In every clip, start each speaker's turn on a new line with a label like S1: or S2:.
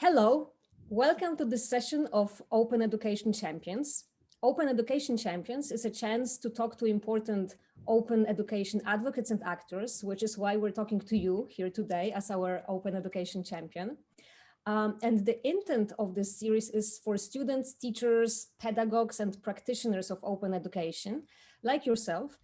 S1: Hello, welcome to this session of Open Education Champions. Open Education Champions is a chance to talk to important open education advocates and actors, which is why we're talking to you here today as our Open Education Champion. Um, and the intent of this series is for students, teachers, pedagogues, and practitioners of open education, like yourself,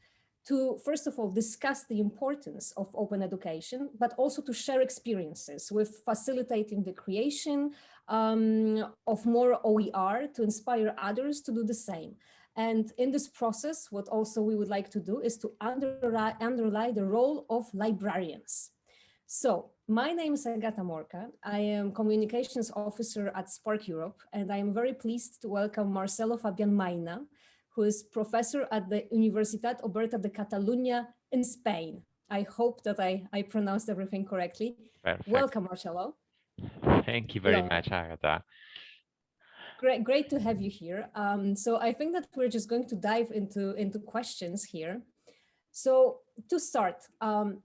S1: to first of all discuss the importance of open education, but also to share experiences with facilitating the creation um, of more OER to inspire others to do the same. And in this process, what also we would like to do is to underlie, underlie the role of librarians. So my name is Agata Morka. I am communications officer at SPARC Europe, and I am very pleased to welcome Marcelo Fabian Maina, who is professor at the Universitat Oberta de Catalunya in Spain. I hope that I, I pronounced everything correctly. Perfect. Welcome, Marcelo.
S2: Thank you very Hello. much, Agatha.
S1: Great, great to have you here. Um, so I think that we're just going to dive into, into questions here. So to start, um,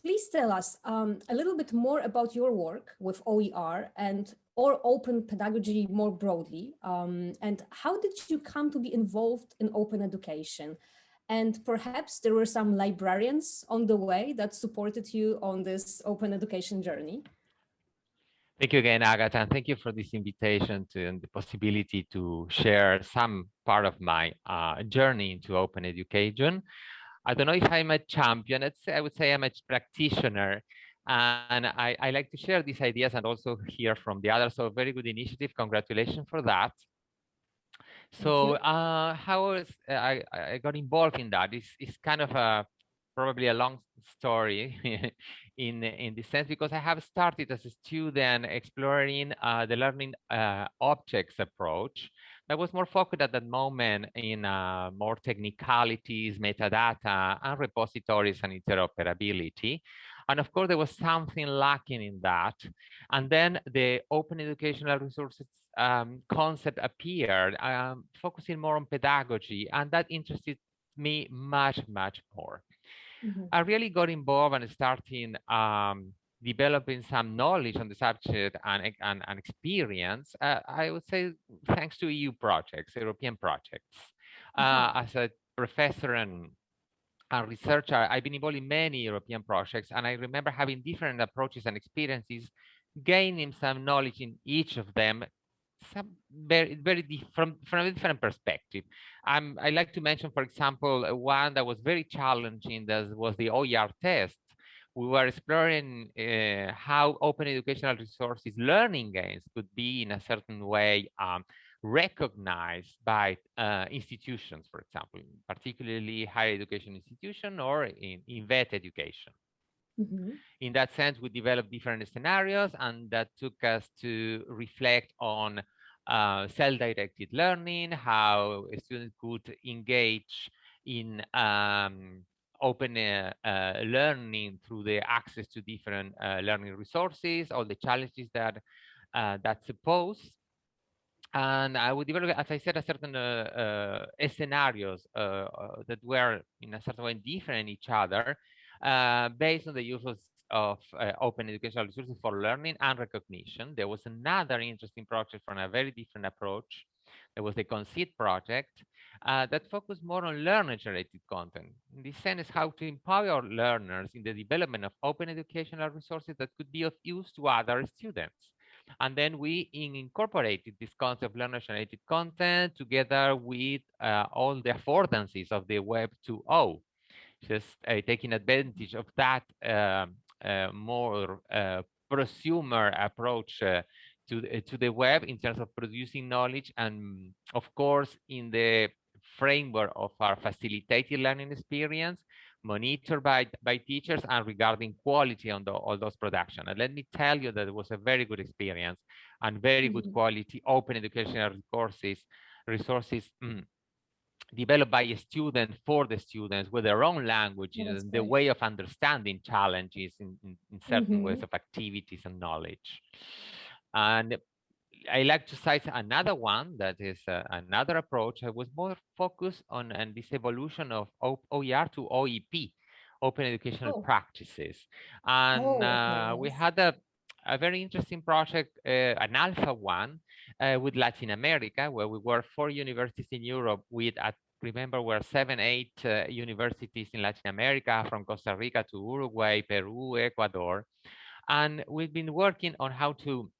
S1: please tell us um, a little bit more about your work with OER and or open pedagogy more broadly? Um, and how did you come to be involved in open education? And perhaps there were some librarians on the way that supported you on this open education journey.
S2: Thank you again, Agatha, and thank you for this invitation to, and the possibility to share some part of my uh, journey into open education. I don't know if I'm a champion, I would say I'm a practitioner and I, I like to share these ideas and also hear from the others. So very good initiative. Congratulations for that. So uh, how was, uh, I, I got involved in that? It's, it's kind of a probably a long story in in this sense because I have started as a student exploring uh, the learning uh, objects approach that was more focused at that moment in uh, more technicalities, metadata, and repositories and interoperability. And of course, there was something lacking in that. And then the open educational resources um, concept appeared, um, focusing more on pedagogy, and that interested me much, much more. Mm -hmm. I really got involved and starting um, developing some knowledge on the subject and, and, and experience, uh, I would say thanks to EU projects, European projects. Mm -hmm. uh, as a professor and a researcher, I've been involved in many European projects, and I remember having different approaches and experiences, gaining some knowledge in each of them, some very, very from, from a different perspective. I like to mention, for example, one that was very challenging, that was the OER test. We were exploring uh, how open educational resources learning gains could be in a certain way um, recognized by uh, institutions, for example, particularly higher education institution or in, in vet education. Mm -hmm. In that sense, we developed different scenarios and that took us to reflect on uh, self-directed learning, how a student could engage in um, open uh, uh, learning through the access to different uh, learning resources, all the challenges that uh, that suppose and I would develop, as I said, a certain uh, uh, scenarios uh, uh, that were in a certain way different each other uh, based on the use of, of uh, open educational resources for learning and recognition. There was another interesting project from a very different approach. There was the Conceit project that focused more on learner-generated content. In this sense, how to empower learners in the development of open educational resources that could be of use to other students. And then we incorporated this concept of learner-generated content together with uh, all the affordances of the Web 2.0, just uh, taking advantage of that um, uh, more uh, prosumer approach uh, to, to the web in terms of producing knowledge and of course in the framework of our facilitated learning experience monitored by, by teachers and regarding quality on the, all those production. And let me tell you that it was a very good experience and very good mm-hmm. quality open educational resources, resources mm, developed by a student for the students with their own languages and the way of understanding challenges in, in, in certain mm -hmm. ways of activities and knowledge. And I like to cite another one that is uh, another approach. I was more focused on and this evolution of OER to OEP, open educational oh. practices. And oh, uh, we had a, a very interesting project, uh, an ALFA one, uh, with Latin America, where we were four universities in Europe with, at, remember, we're seven, eight uh, universities in Latin America, from Costa Rica to Uruguay, Peru, Ecuador. And we've been working on how to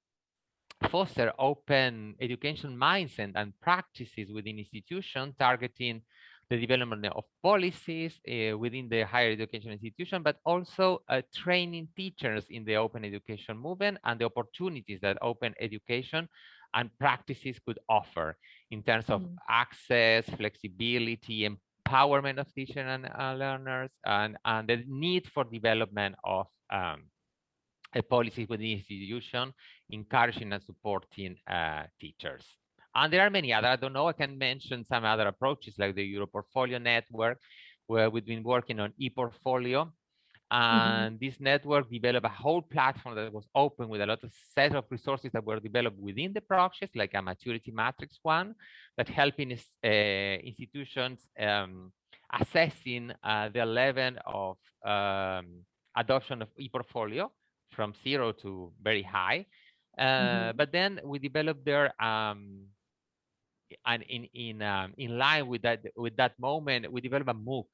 S2: foster open education mindset and practices within institutions targeting the development of policies uh, within the higher education institution, but also uh, training teachers in the open education movement and the opportunities that open education and practices could offer in terms of mm. access, flexibility, empowerment of teachers and uh, learners, and, and the need for development of um, a policy within the institution, encouraging and supporting uh, teachers. And there are many other, I don't know, I can mention some other approaches like the Europortfolio network, where we've been working on e-portfolio. Mm-hmm. And mm -hmm. this network developed a whole platform that was open with a lot of set of resources that were developed within the project, like a maturity matrix one, that helping uh, institutions um, assessing uh, the level of um, adoption of e-portfolio from zero to very high. Uh, mm -hmm. But then we developed there um, and in in um, in line with that with that moment, we develop a MOOC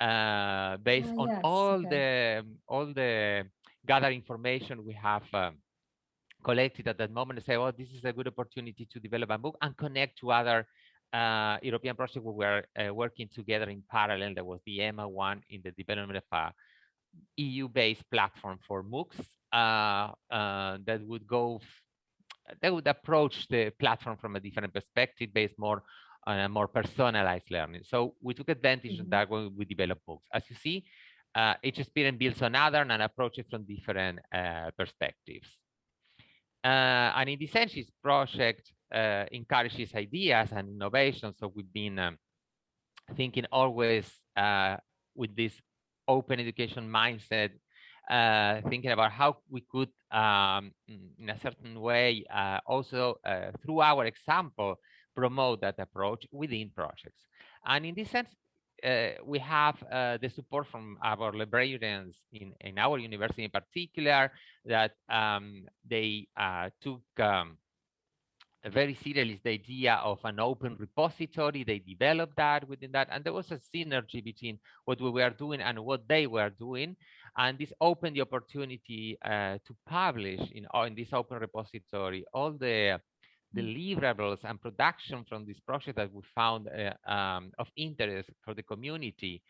S2: uh, based oh, on yes, all okay. the all the gathered information we have um, collected at that moment. And say, oh, this is a good opportunity to develop a MOOC and connect to other uh, European projects we were uh, working together in parallel. There was the EMMA one in the development of a EU-based platform for MOOCs uh, uh, that would go they would approach the platform from a different perspective based more on a more personalized learning. So we took advantage mm -hmm. of that when we developed MOOCs. As you see, uh, each experience builds on other and approaches from different uh, perspectives. Uh, and in this sense, this project uh, encourages ideas and innovation. So we've been um, thinking always uh, with this open education mindset uh, thinking about how we could, um, in a certain way, uh, also uh, through our example, promote that approach within projects. And in this sense, uh, we have uh, the support from our librarians in, in our university in particular, that um, they took um, very seriously the idea of an open repository. They developed that within that, and there was a synergy between what we were doing and what they were doing. And this opened the opportunity uh, to publish in, uh, in this open repository all the deliverables and production from this project that we found uh, um, of interest for the community.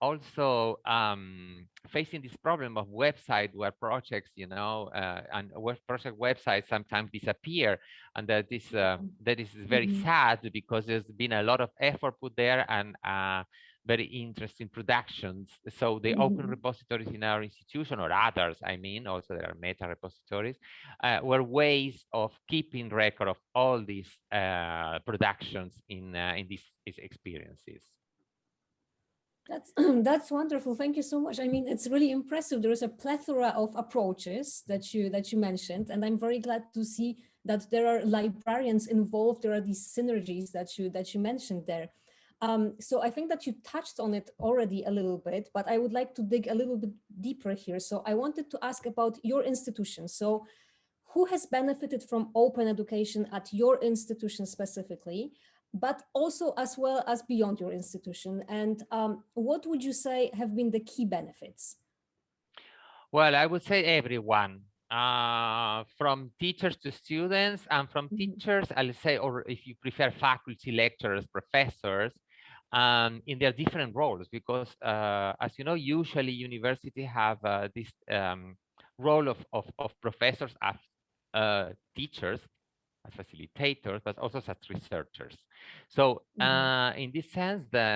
S2: Also um, facing this problem of website where projects, you know, uh, and web project websites sometimes disappear, and that is uh, that is very mm -hmm. sad because there's been a lot of effort put there and uh, very interesting productions. So the mm -hmm. open repositories in our institution or others, I mean, also there are meta repositories, uh, were ways of keeping record of all these uh, productions in uh, in these, these experiences.
S1: That's that's wonderful. Thank you so much. I mean, it's really impressive. There is a plethora of approaches that you that you mentioned, and I'm very glad to see that there are librarians involved. There are these synergies that you that you mentioned there. Um, so I think that you touched on it already a little bit, but I would like to dig a little bit deeper here. So I wanted to ask about your institution. So who has benefited from open education at your institution specifically, but also as well as beyond your institution? And um, what would you say have been the key benefits?
S2: Well, I would say everyone, uh, from teachers to students and from mm -hmm. teachers, I'll say, or if you prefer faculty, lecturers, professors, um, in their different roles because uh, as you know usually university have uh, this um, role of, of, of, professors as uh, teachers as facilitators but also as researchers so mm -hmm. in this sense the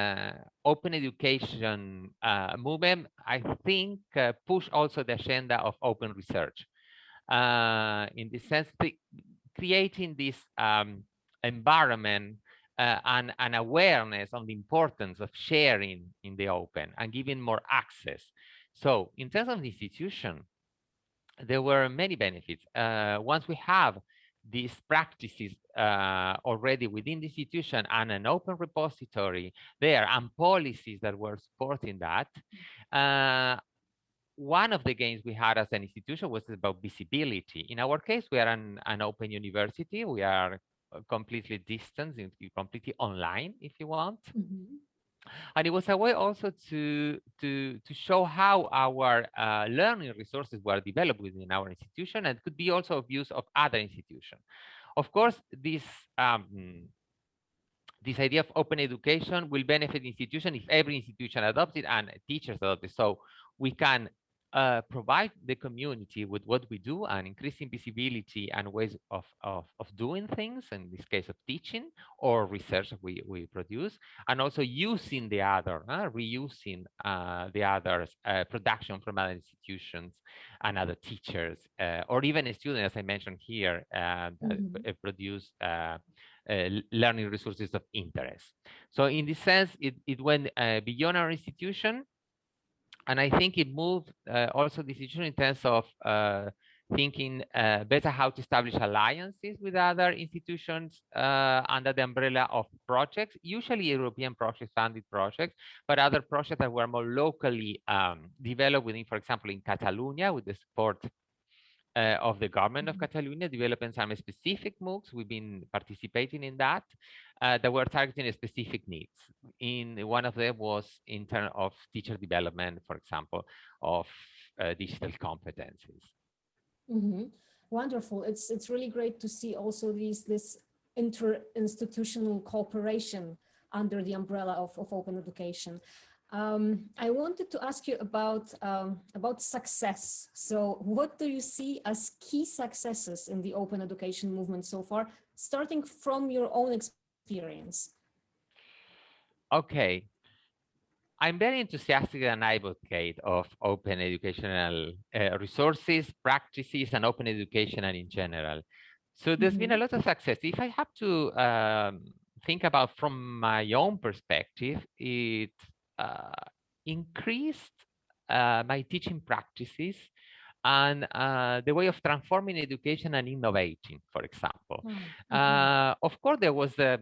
S2: open education uh, movement i think uh, push also the agenda of open research in this sense creating this um, environment uh, and an awareness on the importance of sharing in the open and giving more access. So in terms of the institution, there were many benefits. Uh, once we have these practices uh, already within the institution and an open repository there and policies that were supporting that, uh, one of the gains we had as an institution was about visibility. In our case, we are an, an open university. We are completely distant, completely online, if you want. Mm -hmm. And it was a way also to, to, to show how our uh, learning resources were developed within our institution and could be also of use of other institutions. Of course, this um, this idea of open education will benefit institution if every institution adopts it and teachers adopt it. So we can uh, provide the community with what we do and increasing visibility and ways of, of, of doing things, in this case of teaching or research we, we produce, and also using the other, uh, reusing uh, the others, uh, production from other institutions and other teachers, uh, or even students, as I mentioned here, mm -hmm. produce learning resources of interest. So in this sense, it, it went beyond our institution and I think it moved uh, also decision in terms of uh, thinking uh, better how to establish alliances with other institutions under the umbrella of projects, usually European projects, funded projects, but other projects that were more locally um, developed within, for example, in Catalonia with the support uh, of the government of mm-hmm. Catalonia, developing some specific MOOCs. We've been participating in that uh, that were targeting specific needs. In one of them was in terms of teacher development, for example, of uh, digital competencies.
S1: Mm -hmm. Wonderful. It's it's really great to see also these this inter-institutional cooperation under the umbrella of, of open education. Um, I wanted to ask you about um, about success. So what do you see as key successes in the open education movement so far, starting from your own experience?
S2: Okay. I'm very enthusiastic and advocate of open educational uh, resources, practices, and open education and in general. So there's mm -hmm. been a mm-hmm. lot of success. If I have to um, think about from my own perspective, it uh, increased uh, my teaching practices and uh, the way of transforming education and innovating, for example. Mm -hmm. uh, of course, there was a,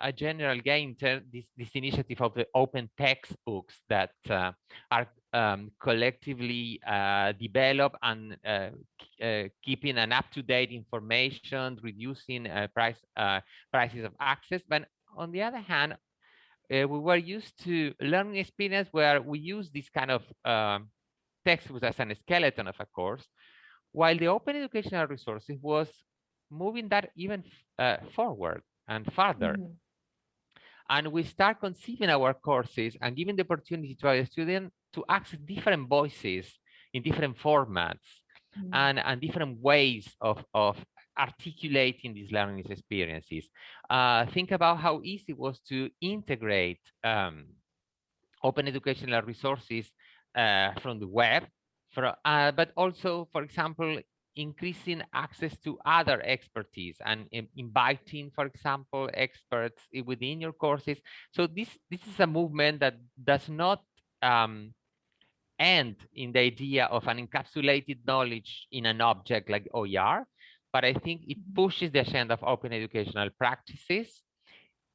S2: a general gain, this, this initiative of the open textbooks that uh, are um, collectively uh, developed and uh, uh, keeping an up-to-date information, reducing price prices of access. But on the other hand, we were used to learning experience where we use this kind of um, textbooks as a skeleton of a course, while the open educational resources was moving that even uh, forward and further. Mm -hmm. And we start conceiving our courses and giving the opportunity to our students to access different voices in different formats mm -hmm. and, and different ways of, of articulating these learning experiences. Uh, think about how easy it was to integrate um, open educational resources uh, from the web, for, uh, but also, for example, increasing access to other expertise and inviting, for example, experts within your courses. So this, this is a movement that does not um, end in the idea of an encapsulated knowledge in an object like OER, but I think it mm-hmm. pushes the agenda of open educational practices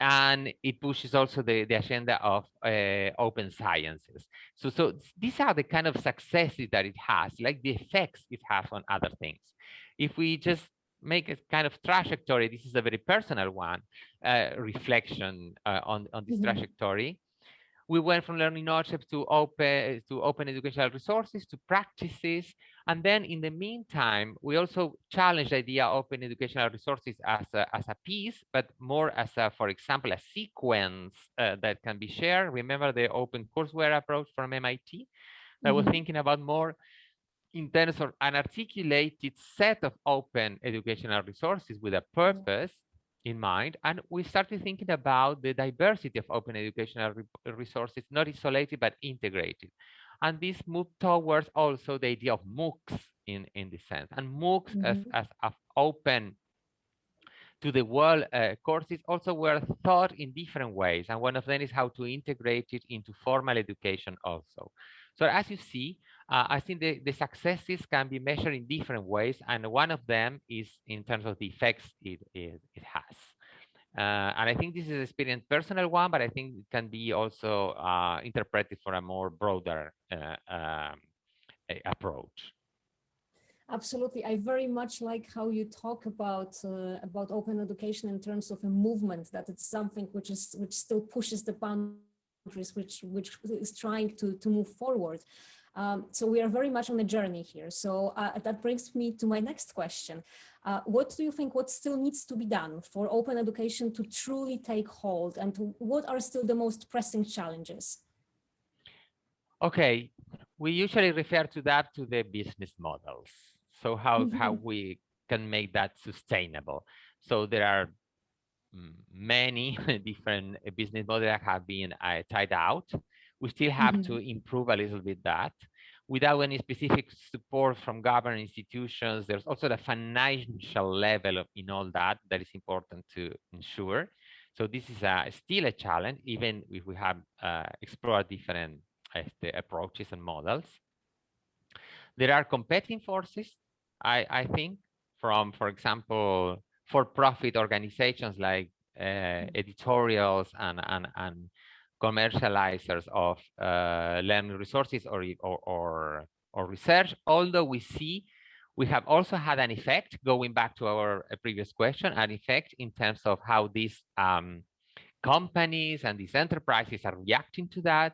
S2: and it pushes also the, the agenda of uh, open sciences. So, so these are the kind of successes that it has, like the effects it has on other things. If we just make a kind of trajectory, this is a very personal one, uh, reflection uh, on, on this mm -hmm. trajectory we went from learning knowledge to open to open educational resources to practices and then in the meantime we also challenged the idea of open educational resources as a, as a piece but more as a for example a sequence uh, that can be shared remember the open courseware approach from MIT that mm -hmm. was thinking about more in terms of an articulated set of open educational resources with a purpose in mind. And we started thinking about the diversity of open educational re resources, not isolated, but integrated. And this moved towards also the idea of MOOCs in, in this sense. And MOOCs mm -hmm. as, mm-hmm. as, as open to the world uh, courses also were thought in different ways. And one of them is how to integrate it into formal education also. So as you see, uh, I think the, the successes can be measured in different ways, and one of them is in terms of the effects it, it, it has. Uh, and I think this is an experience personal one, but I think it can be also uh, interpreted for a more broader uh, um, approach.
S1: Absolutely. I very much like how you talk about uh, about open education in terms of a movement, that it's something which is which still pushes the boundaries, which which is trying to, to move forward. Um, so we are very much on a journey here. So uh, that brings me to my next question. Uh, what do you think what still needs to be done for open education to truly take hold and to, what are still the most pressing challenges?
S2: Okay, we usually refer to that to the business models. So how, mm -hmm. how we can make that sustainable. So there are many different business models that have been uh, tied out. We still have mm -hmm. to improve a little bit that without any specific support from government institutions. There's also the financial level of, in all that that is important to ensure. So this is a, still a challenge, even if we have uh, explored different uh, approaches and models. There are competing forces I, I think from, for example, for-profit organizations like uh, mm. editorials and, and, and commercializers of uh, learning resources or, or, or, or, research, although we see we have also had an effect, going back to our uh, previous question, an effect in terms of how these um, companies and these enterprises are reacting to that.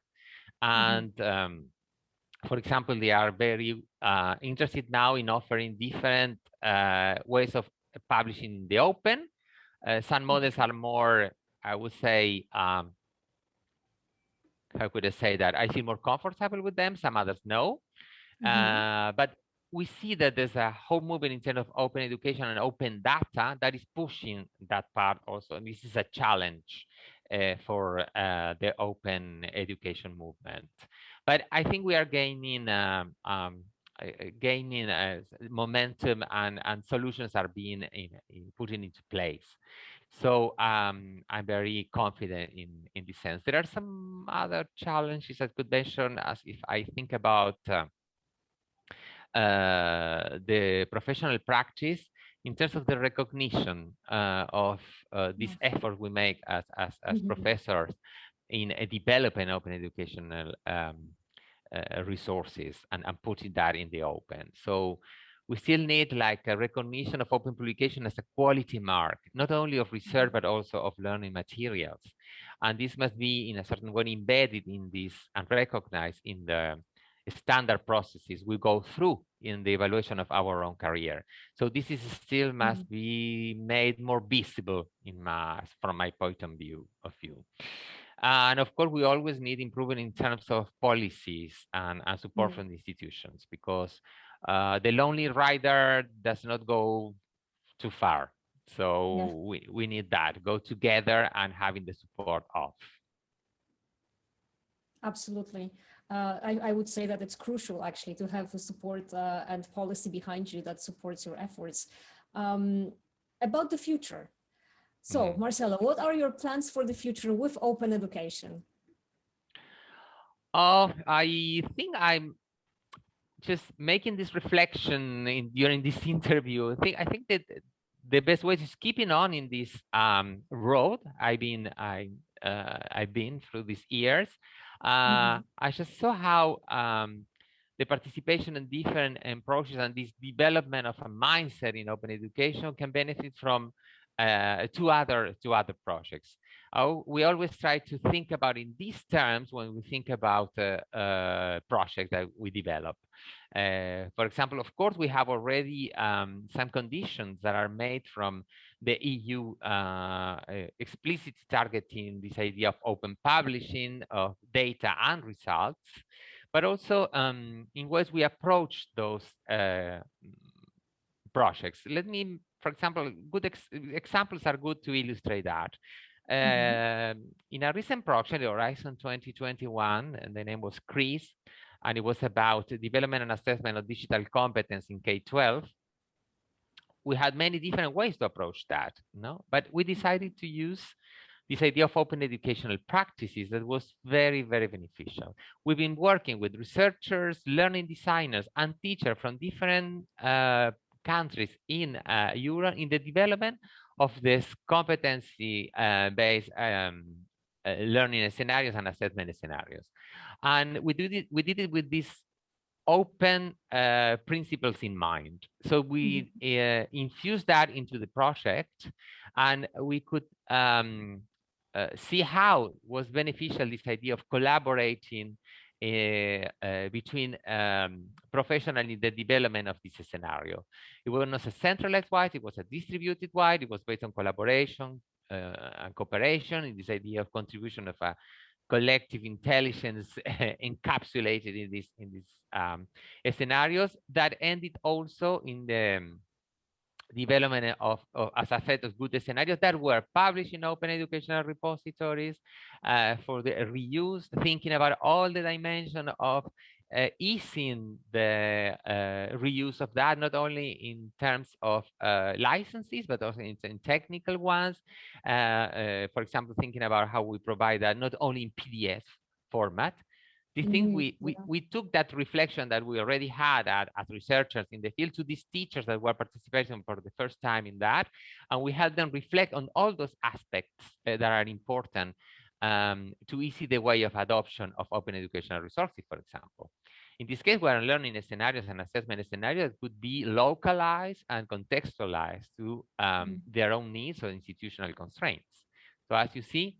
S2: Mm-hmm. And mm -hmm. um, for example, they are very uh, interested now in offering different uh, ways of publishing in the open. Uh, some mm-hmm. models are more, I would say, um, how could I say that? I feel more comfortable with them. Some others no. Mm -hmm. but we see that there's a whole movement in terms of open education and open data that is pushing that part also. And this is a challenge uh, for uh, the open education movement. But I think we are gaining um, um, gaining uh, momentum and, and solutions are being in, in put into place. So um, I'm very confident in, in this sense. There are some other challenges I could mention as if I think about uh, uh, the professional practice in terms of the recognition uh, of uh, this effort we make as, as, as mm -hmm. professors in a developing open educational um, uh, resources and, and putting that in the open. So we still need like a recognition of open publication as a quality mark, not only of research, but also of learning materials. And this must be in a certain way embedded in this and recognized in the standard processes we go through in the evaluation of our own career. So this is still must mm -hmm. be made more visible in my, from my point of view of view. And of course, we always need improvement in terms of policies and, and support mm. from institutions because uh, the lonely rider does not go too far. So yeah. we, we need that, go together and having the support of.
S1: Absolutely. Uh, I, I, would say that it's crucial actually to have the support uh, and policy behind you that supports your efforts. Um, about the future, so mm -hmm. Marcelo, what are your plans for the future with open education?
S2: Oh, I think I'm just making this reflection in, during this interview. I think I think that the best way is keeping on in this um, road I've been I uh, I've been through these years. Uh, mm -hmm. I just saw how um, the participation in different approaches and this development of a mindset in open education can benefit from uh, two other two other projects. Uh, we always try to think about in these terms when we think about a, a project that we develop. Uh, for example, of course, we have already um, some conditions that are made from the EU uh, uh, explicit targeting this idea of open publishing of data and results, but also um, in ways we approach those uh, projects. Let me for example, good ex examples are good to illustrate that. Mm -hmm. in a recent project, Horizon 2021, and the name was CRISS, and it was about development and assessment of digital competence in K-12. We had many different ways to approach that, no? But we decided to use this idea of open educational practices that was very, very beneficial. We've been working with researchers, learning designers, and teachers from different uh, countries in uh, Europe in the development of this competency-based uh, um, uh, learning scenarios and assessment scenarios. And we did it, we did it with these open uh, principles in mind. So we mm-hmm. uh, infused that into the project and we could um, uh, see how was beneficial this idea of collaborating between um, professionals in the development of this scenario. It was not a centralized wide, it was a distributed wide, it was based on collaboration uh, and cooperation in this idea of contribution of a collective intelligence encapsulated in this in these um, scenarios that ended also in the um, development of, of, as a set of good scenarios that were published in open educational repositories uh, for the reuse, thinking about all the dimension of uh, easing the uh, reuse of that, not only in terms of uh, licenses, but also in, in technical ones. Uh, uh, for example, thinking about how we provide that not only in PDF format, do you think mm we, we, we took that reflection that we already had at, as researchers in the field to these teachers that were participating for the first time in that, and we had them reflect on all those aspects uh, that are important um, to easy the way of adoption of open educational resources, for example. In this case, we are learning scenarios and assessment scenarios that could be localized and contextualized to um, mm their own needs or institutional constraints. So as you see,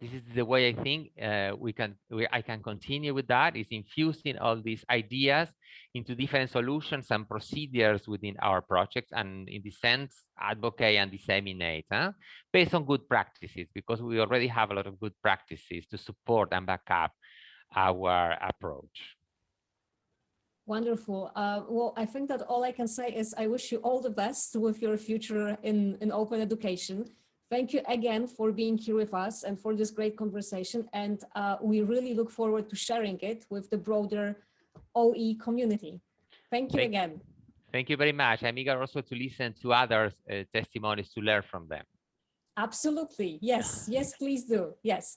S2: this is the way I think uh, we can we, I can continue with that is infusing all these ideas into different solutions and procedures within our projects and in the sense advocate and disseminate huh? based on good practices because we already have a lot of good practices to support and back up our approach.
S1: Wonderful. Uh, well, I think that all I can say is I wish you all the best with your future in, in open education. Thank you again for being here with us and for this great conversation. And uh, we really look forward to sharing it with the broader OE community. Thank you thank, again.
S2: Thank you very much. I'm eager also to listen to others' uh, testimonies to learn from them.
S1: Absolutely. Yes. Yes, please do. Yes.